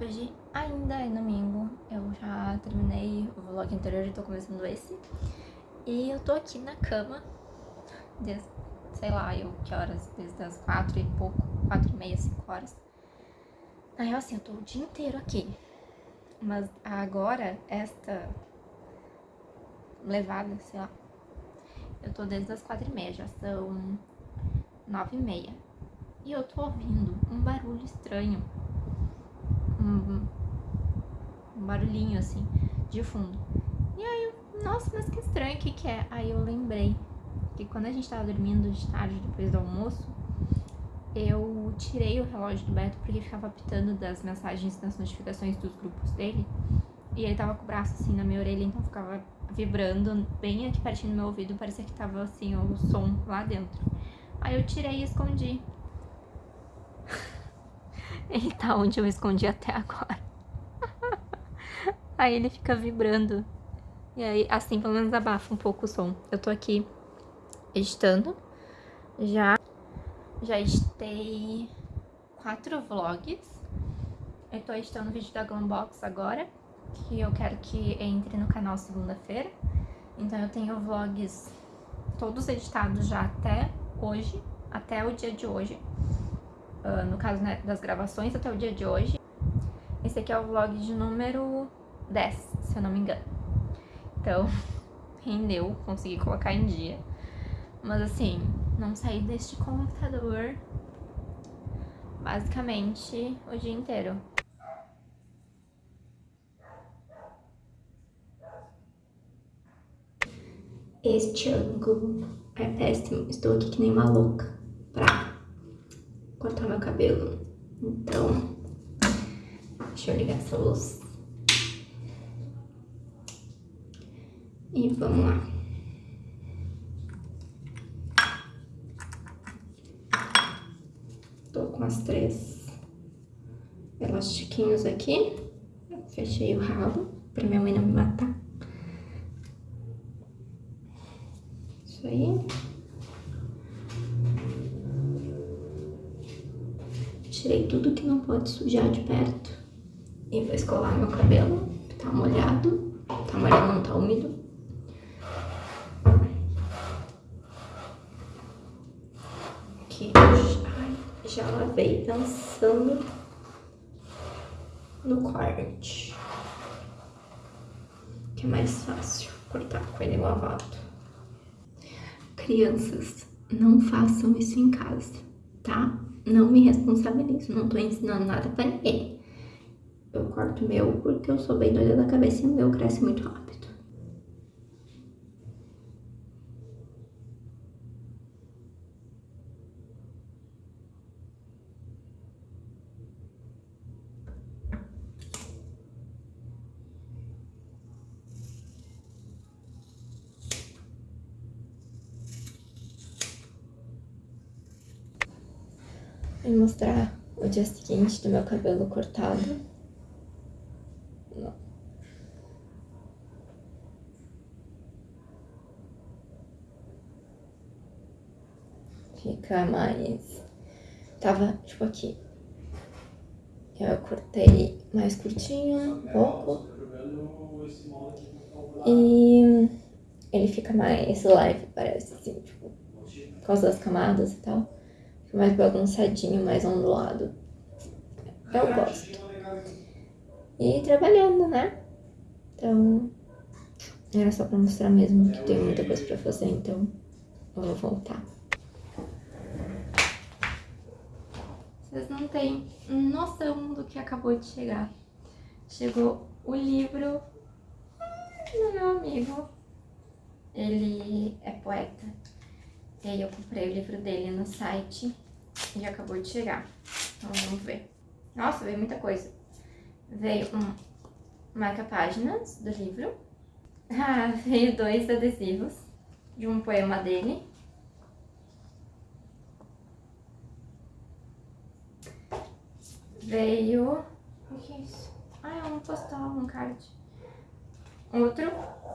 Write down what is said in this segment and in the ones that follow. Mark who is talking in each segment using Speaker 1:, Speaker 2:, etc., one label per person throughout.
Speaker 1: Hoje ainda é domingo, eu já terminei o vlog anterior e tô começando esse. E eu tô aqui na cama, desde, sei lá, eu que horas, desde as quatro e pouco, quatro e meia, cinco horas. Na real, assim, eu tô o dia inteiro aqui. Mas agora, esta levada, sei lá, eu tô desde as quatro e meia, já são nove e meia. E eu tô ouvindo um barulho estranho um, um barulhinho assim, de fundo. E aí nossa, mas que estranho, o que que é? Aí eu lembrei que quando a gente tava dormindo de tarde, depois do almoço, eu tirei o relógio do Beto porque ficava apitando das mensagens, das notificações dos grupos dele. E ele tava com o braço assim na minha orelha, então ficava vibrando bem aqui pertinho do meu ouvido, parecia que tava assim o som lá dentro. Aí eu tirei e escondi. Ele tá onde eu escondi até agora. aí ele fica vibrando. E aí, assim, pelo menos abafa um pouco o som. Eu tô aqui editando. Já, já editei quatro vlogs. Eu tô editando o vídeo da Glambox agora, que eu quero que entre no canal segunda-feira. Então eu tenho vlogs todos editados já até hoje, até o dia de hoje uh, no caso né, das gravações até o dia de hoje. Esse aqui é o vlog de número 10, se eu não me engano. Então, rendeu, consegui colocar em dia. Mas assim, não saí deste computador basicamente o dia inteiro. Este ângulo é péssimo, estou aqui que nem uma louca cortar meu cabelo. Então, deixa eu ligar essa luz. E vamos lá. Tô com as três elastiquinhos aqui. Fechei o rabo pra minha mãe não me matar. Isso aí. Tirei tudo que não pode sujar de perto. E vou escovar meu cabelo, tá molhado. Tá molhado, não tá úmido. Aqui, já lavei pensando no corte. Que é mais fácil cortar com ele lavado. Crianças, não façam isso em casa, tá? Não me responsabilizo, não tô ensinando nada pra ninguém. Eu corto meu porque eu sou bem doida da cabeça e o meu cresce muito rápido. Vou mostrar o dia seguinte do meu cabelo cortado. Não. Fica mais... Tava, tipo, aqui. Eu cortei mais curtinho, um pouco. E ele fica mais leve, parece, assim, tipo, por causa das camadas e tal mais bagunçadinho, mais ondulado. Eu gosto. E trabalhando, né? Então, era só pra mostrar mesmo que tem muita coisa pra fazer, então eu vou voltar. Vocês não têm noção do que acabou de chegar. Chegou o livro do meu amigo. Ele é poeta. E aí eu comprei o livro dele no site e acabou de chegar. Então vamos ver. Nossa, veio muita coisa. Veio um marca-páginas do livro. Ah, veio dois adesivos de um poema dele. Veio... O que é isso? Ah, é um postal, um card. Outro,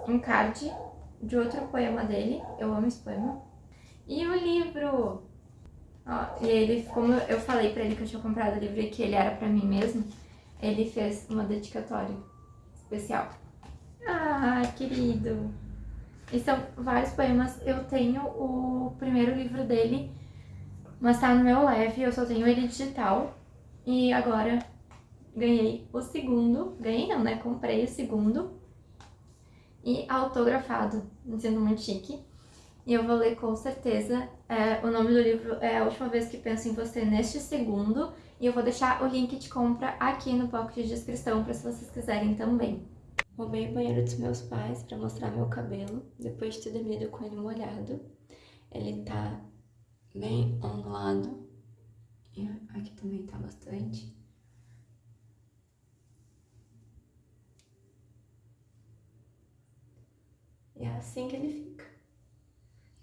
Speaker 1: um card de outro poema dele. Eu amo esse poema. E o livro? Ó, e ele, como eu falei pra ele que eu tinha comprado o livro e que ele era pra mim mesmo, ele fez uma dedicatória especial. Ah, querido! E são vários poemas. Eu tenho o primeiro livro dele, mas tá no meu leve, eu só tenho ele digital. E agora ganhei o segundo. Ganhei não, né? Comprei o segundo. E autografado, sendo muito chique. E eu vou ler com certeza. É, o nome do livro é A Última Vez Que Penso em Você Neste Segundo. E eu vou deixar o link de compra aqui no bloco de descrição para se vocês quiserem também. Roubei o banheiro dos meus pais para mostrar meu cabelo, depois de ter dormido com ele molhado. Ele tá bem ondulado. E aqui também tá bastante. E é assim que ele fica.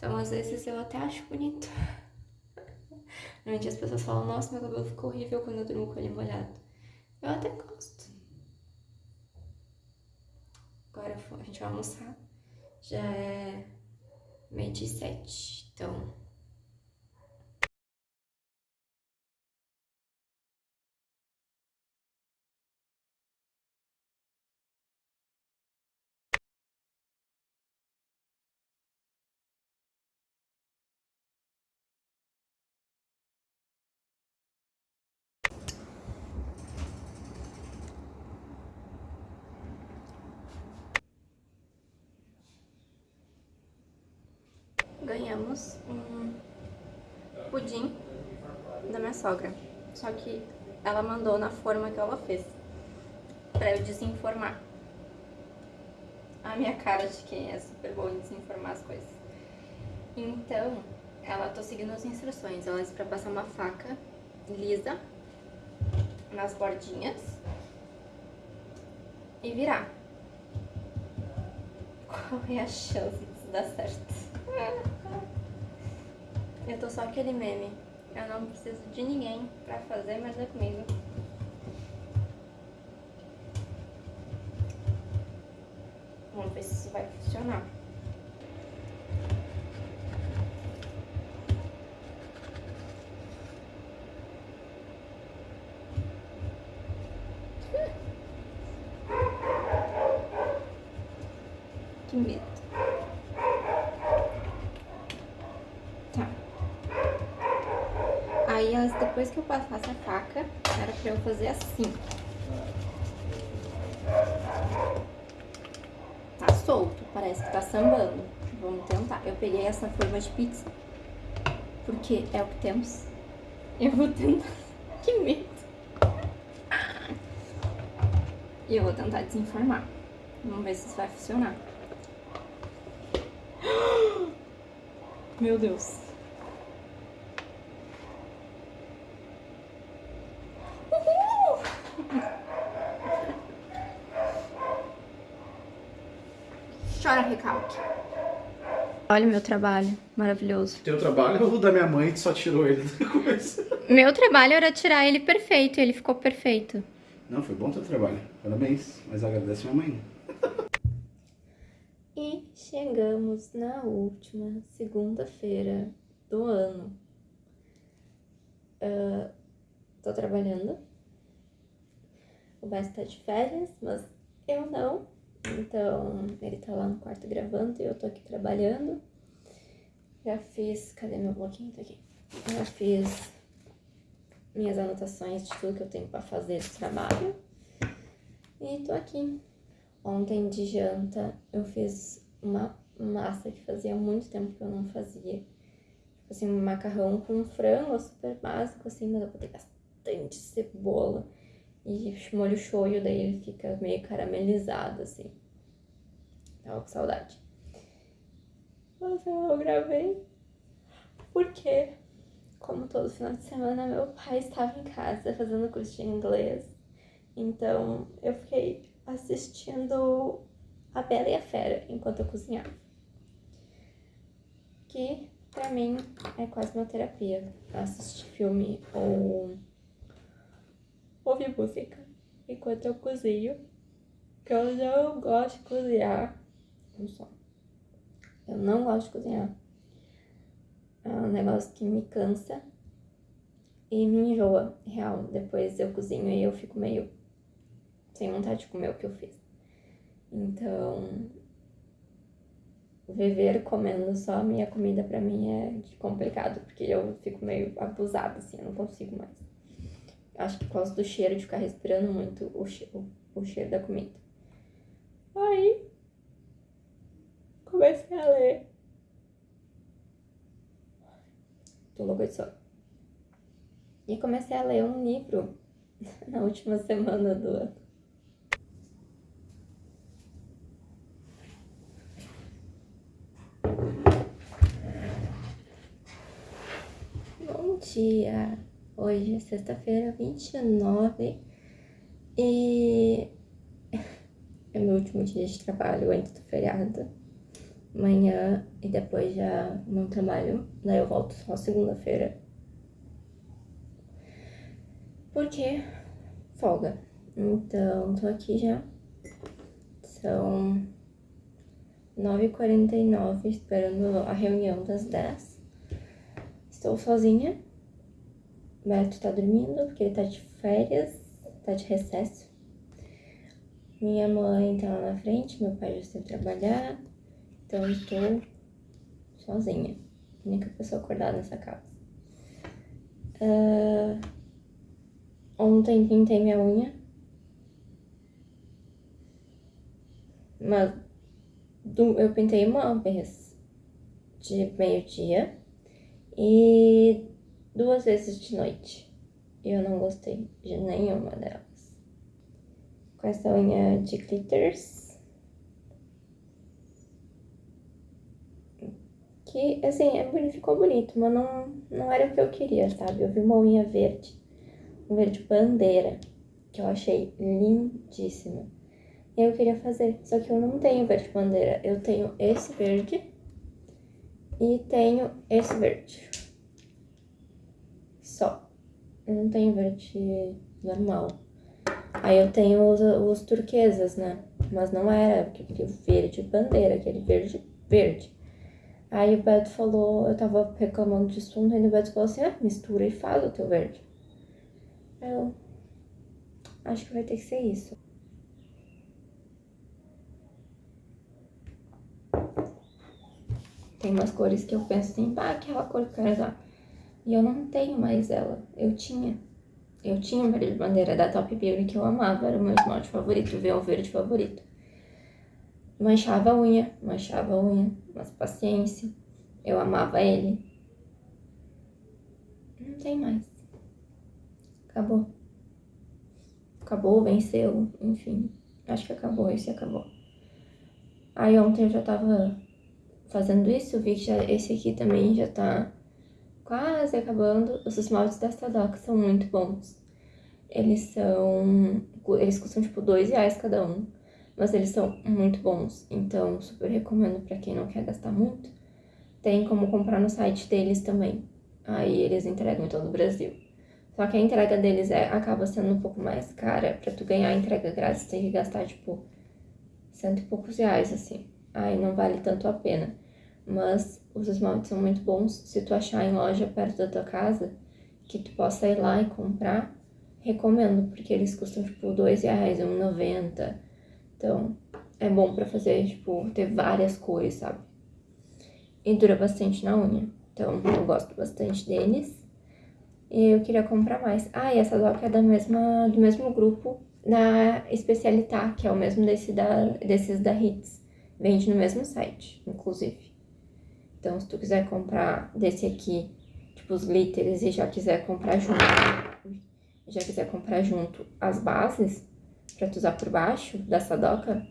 Speaker 1: Então, às vezes, eu até acho bonito. Normalmente as pessoas falam, nossa, meu cabelo ficou horrível quando eu durmo com ele molhado. Eu até gosto. Agora a gente vai almoçar. Já é meio de sete, então... ganhamos um pudim da minha sogra. Só que ela mandou na forma que ela fez, pra eu desinformar. A minha cara de quem é super boa em desinformar as coisas. Então, ela tô seguindo as instruções. Ela disse pra passar uma faca lisa nas bordinhas e virar. Qual é a chance disso dar certo? Eu tô só aquele meme. Eu não preciso de ninguém pra fazer, mas é comigo. Vamos ver se isso vai funcionar. Que medo. Aí, depois que eu passasse a faca, era pra eu fazer assim. Tá solto, parece que tá sambando. Vamos tentar. Eu peguei essa forma de pizza, porque é o que temos. Eu vou tentar. Que medo. E eu vou tentar desenformar. Vamos ver se isso vai funcionar. Meu Deus. Olha o meu trabalho, maravilhoso.
Speaker 2: Teu trabalho ou da minha mãe que só tirou ele da coisa?
Speaker 1: Meu trabalho era tirar ele perfeito, ele ficou perfeito.
Speaker 2: Não, foi bom teu trabalho. Parabéns. Mas agradece minha mãe.
Speaker 1: E chegamos na última segunda-feira do ano. Uh, tô trabalhando. O Bass tá de férias, mas eu não. Então, ele tá lá no quarto gravando e eu tô aqui trabalhando. Já fiz... Cadê meu bloquinho? Tá aqui. Já fiz minhas anotações de tudo que eu tenho pra fazer do trabalho. E tô aqui. Ontem de janta eu fiz uma massa que fazia muito tempo que eu não fazia. Tipo assim, um macarrão com frango, super básico, assim, mas eu botei bastante cebola e molho shoyu, daí ele fica meio caramelizado, assim. Tava com saudade. Mas eu gravei porque, como todo final de semana, meu pai estava em casa fazendo curso de inglês. Então, eu fiquei assistindo A Bela e a Fera enquanto eu cozinhava. Que, pra mim, é quase uma terapia. Assistir filme ou ouvir música enquanto eu cozinho. Que eu não gosto de cozinhar. Não só. Eu não gosto de cozinhar. É um negócio que me cansa e me enjoa, real. Depois eu cozinho e eu fico meio sem vontade de comer o que eu fiz. Então, viver comendo só a minha comida pra mim é complicado, porque eu fico meio abusada, assim, eu não consigo mais. Acho que por causa do cheiro, de ficar respirando muito o cheiro, o cheiro da comida. Aí, comecei a ler. Tô louca de sono. E comecei a ler um livro na última semana do ano. Bom dia! Hoje é sexta-feira, 29 e é meu último dia de trabalho antes do feriado. Amanhã e depois já não trabalho, daí eu volto só segunda-feira. Porque folga. Então, tô aqui já. São 9h49 esperando a reunião das 10. Estou sozinha. Beto tá dormindo porque ele tá de férias, tá de recesso. Minha mãe tá lá na frente, meu pai já saiu trabalhar. Então estou sozinha. Única pessoa acordada nessa casa. Uh, ontem pintei minha unha. Mas eu pintei uma vez de meio-dia e duas vezes de noite. E eu não gostei de nenhuma delas. Com essa unha de glitters. Que, assim, é, ficou bonito, mas não, não era o que eu queria, sabe? Eu vi uma unha verde, um verde bandeira, que eu achei lindíssima. E eu queria fazer, só que eu não tenho verde bandeira. Eu tenho esse verde e tenho esse verde. Só. Eu não tenho verde normal. Aí eu tenho os, os turquesas, né? Mas não era, porque o verde bandeira, aquele verde verde. Aí o Beto falou, eu tava reclamando de assunto, aí o Beto falou assim, ah, mistura e faz o teu verde. Eu, acho que vai ter que ser isso. Tem umas cores que eu penso assim, pá, aquela cor que eu quero usar. E eu não tenho mais ela. Eu tinha. Eu tinha o verde bandeira da Top Beauty que eu amava, era o meu esmalte favorito, o verde favorito. Manchava a unha, manchava a unha, mas paciência. Eu amava ele. Não tem mais. Acabou. Acabou, venceu, enfim. Acho que acabou, esse acabou. Aí ontem eu já tava fazendo isso, vi que já, esse aqui também já tá quase acabando. Os esmaltes da Sadoc são muito bons. Eles são... Eles custam, tipo, dois reais cada um mas eles são muito bons, então super recomendo para quem não quer gastar muito. Tem como comprar no site deles também, aí eles entregam em todo o Brasil. Só que a entrega deles é, acaba sendo um pouco mais cara, pra tu ganhar a entrega grátis tem que gastar, tipo, cento e poucos reais, assim. Aí não vale tanto a pena. Mas os esmaltes são muito bons, se tu achar em loja perto da tua casa, que tu possa ir lá e comprar, recomendo, porque eles custam, tipo, dois reais, R$1,90 então, é bom pra fazer, tipo, ter várias cores, sabe? E dura bastante na unha. Então, eu gosto bastante deles. E eu queria comprar mais. Ah, e essa doca é da mesma, do mesmo grupo na Especialitar, que é o mesmo desse da, desses da Hits. Vende no mesmo site, inclusive. Então, se tu quiser comprar desse aqui, tipo os glitters, e já quiser comprar junto, já quiser comprar junto as bases, pra tu usar por baixo da sadoca,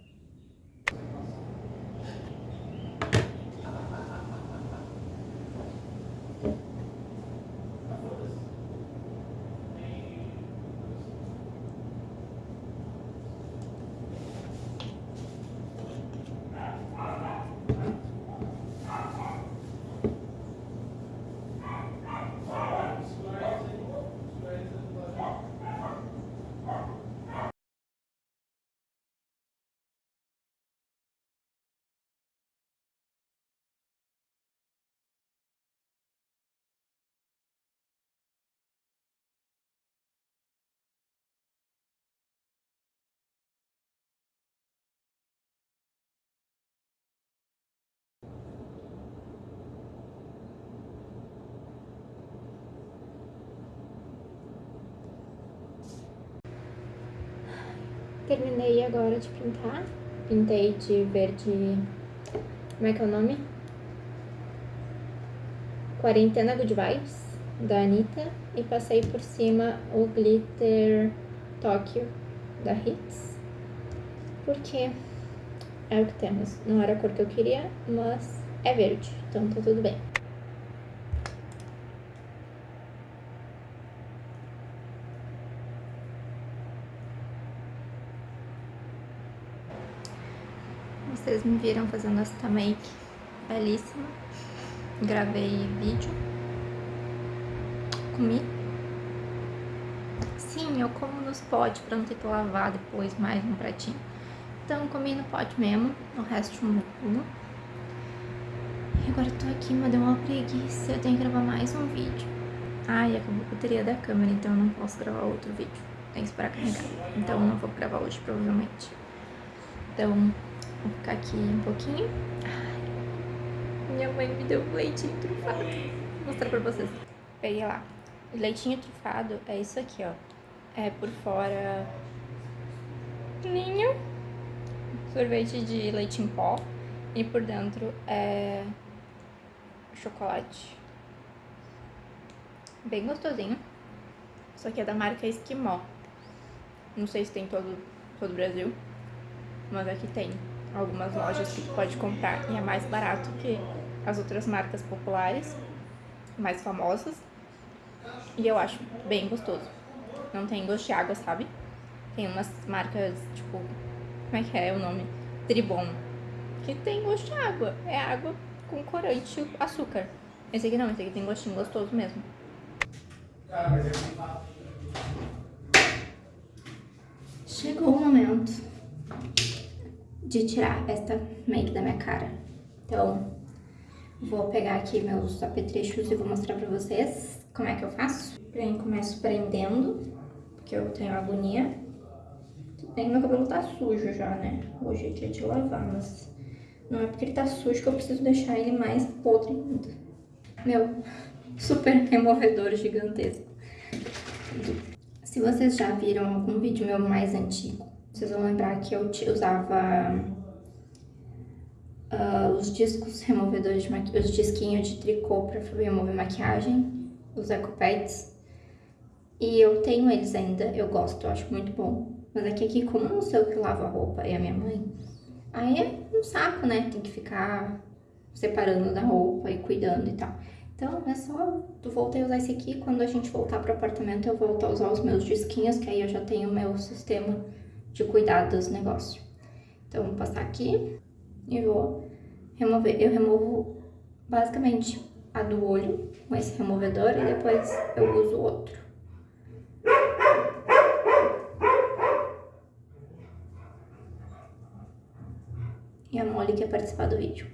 Speaker 1: terminei agora de pintar. Pintei de verde... Como é que é o nome? Quarentena Good Vibes, da Anitta. E passei por cima o glitter Tóquio, da Hits. Porque é o que temos. Não era a cor que eu queria, mas é verde, então tá tudo bem. Vocês me viram fazendo essa make belíssima. Gravei vídeo. Comi. Sim, eu como nos potes pra não ter que lavar depois mais no pratinho. Então comi no pote mesmo, o resto não como. E agora eu tô aqui, mas deu uma preguiça, eu tenho que gravar mais um vídeo. Ai, acabou a bateria da câmera, então eu não posso gravar outro vídeo. Tem que esperar carregar. Então eu não vou gravar hoje, provavelmente. Então, Vou ficar aqui um pouquinho. Ai, minha mãe me deu leitinho trufado. Vou mostrar pra vocês. Peguei lá. O leitinho trufado é isso aqui, ó. É por fora... Ninho. Sorvete de leite em pó. E por dentro é... Chocolate. Bem gostosinho. Isso aqui é da marca Esquimó. Não sei se tem todo, todo o Brasil. Mas aqui tem algumas lojas que tu pode comprar e é mais barato que as outras marcas populares, mais famosas. E eu acho bem gostoso. Não tem gosto de água, sabe? Tem umas marcas, tipo, como é que é o nome? Tribon. Que tem gosto de água. É água com corante açúcar. Esse aqui não, esse aqui tem gostinho gostoso mesmo. Chegou o momento de tirar esta make da minha cara. Então, vou pegar aqui meus apetrechos e vou mostrar pra vocês como é que eu faço. Bem, começo prendendo, porque eu tenho agonia. Bem, meu cabelo tá sujo já, né? Hoje é dia de lavar, mas não é porque ele tá sujo que eu preciso deixar ele mais podre ainda. Meu super removedor gigantesco. Se vocês já viram algum vídeo meu mais antigo, vocês vão lembrar que eu usava uh, os discos removedores, de os disquinhos de tricô para remover maquiagem, os ecopads. E eu tenho eles ainda, eu gosto, eu acho muito bom. Mas aqui, aqui como não sei o que lava a roupa e a minha mãe, aí é um saco, né? Tem que ficar separando da roupa e cuidando e tal. Então, é só, eu voltei a usar esse aqui, quando a gente voltar pro apartamento eu volto a usar os meus disquinhos, que aí eu já tenho o meu sistema de cuidar dos negócios. Então, vou passar aqui e vou remover. Eu removo basicamente a do olho com esse removedor e depois eu uso outro. E a Molly quer participar do vídeo.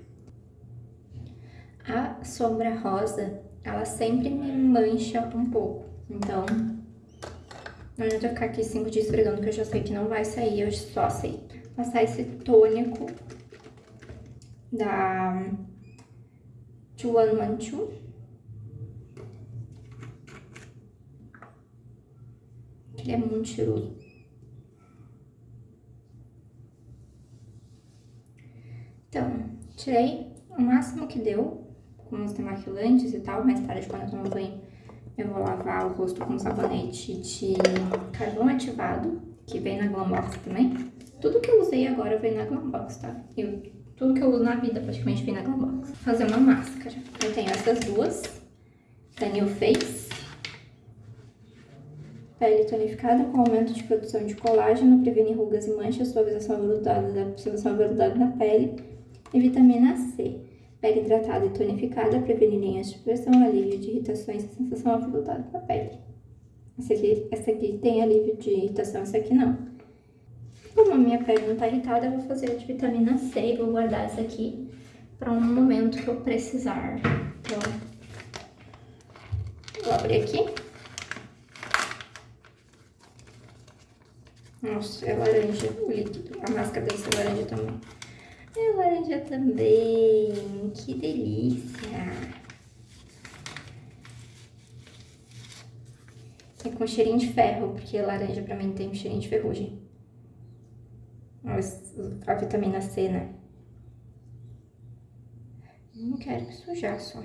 Speaker 1: A sombra rosa, ela sempre me mancha um pouco. Então, não adianta ficar aqui cinco dias esfregando, que eu já sei que não vai sair, eu só aceito. Passar esse tônico da Chuan Manchu. Ele é muito cheiroso. Então, tirei o máximo que deu com os demaquilantes e tal. Mais tarde, quando eu tomo banho, eu vou lavar o rosto com sabonete de carvão ativado, que vem na Glambox também. Tudo que eu usei agora vem na Glambox, tá? Eu, tudo que eu uso na vida praticamente vem na Glambox. Vou fazer uma máscara. Eu tenho essas duas, da New Face. Pele tonificada com aumento de produção de colágeno, previne rugas e manchas, suavização aveludada da, aveludada da pele e vitamina C. Pele hidratada e tonificada, prevenir linhas de pressão, alívio de irritações e sensação aveludada da pele. Essa aqui, essa aqui tem alívio de irritação, essa aqui não. Como a minha pele não tá irritada, eu vou fazer a de vitamina C e vou guardar essa aqui para um momento que eu precisar. Então, vou abrir aqui. Nossa, é laranja o líquido. A máscara ser laranja também. É laranja também. Que delícia. É com cheirinho de ferro, porque laranja pra mim tem um cheirinho de ferrugem. A vitamina C, né? Não quero sujar só.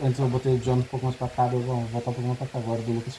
Speaker 2: Antes eu botei o John um pouco mais pra cá, eu vou voltar um pouco mais pra cá agora do Lucas.